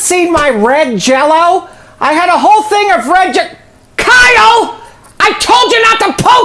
seen my red jello? I had a whole thing of red Kyle! I told you not to post.